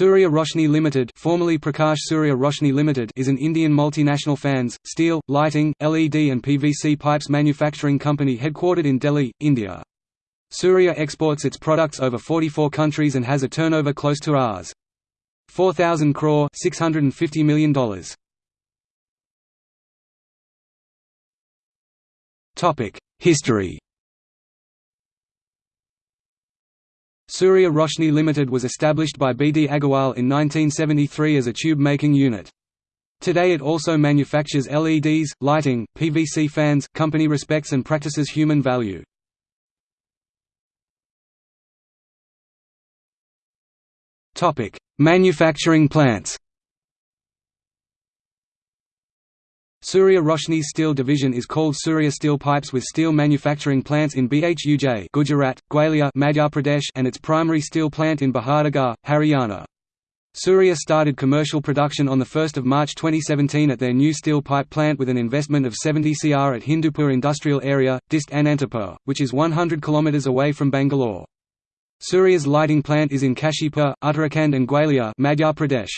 Surya Roshni Limited, formerly Prakash Surya Roshni Limited, is an Indian multinational fans, steel, lighting, LED and PVC pipes manufacturing company headquartered in Delhi, India. Surya exports its products over 44 countries and has a turnover close to Rs. 4000 crore, $650 million. Topic: History Surya Roshni Limited was established by B. D. Agarwal in 1973 as a tube-making unit. Today it also manufactures LEDs, lighting, PVC fans company respects and practices human value. Manufacturing plants Surya Roshni steel division is called Surya Steel Pipes with steel manufacturing plants in Bhuj, Gujarat, Gwalior, Madhya Pradesh, and its primary steel plant in Bahadurgarh, Haryana. Surya started commercial production on 1 March 2017 at their new steel pipe plant with an investment of 70 cr at Hindupur Industrial Area, Dist Anantapur, which is 100 km away from Bangalore. Surya's lighting plant is in Kashipur, Uttarakhand and Gwalior Madhya Pradesh.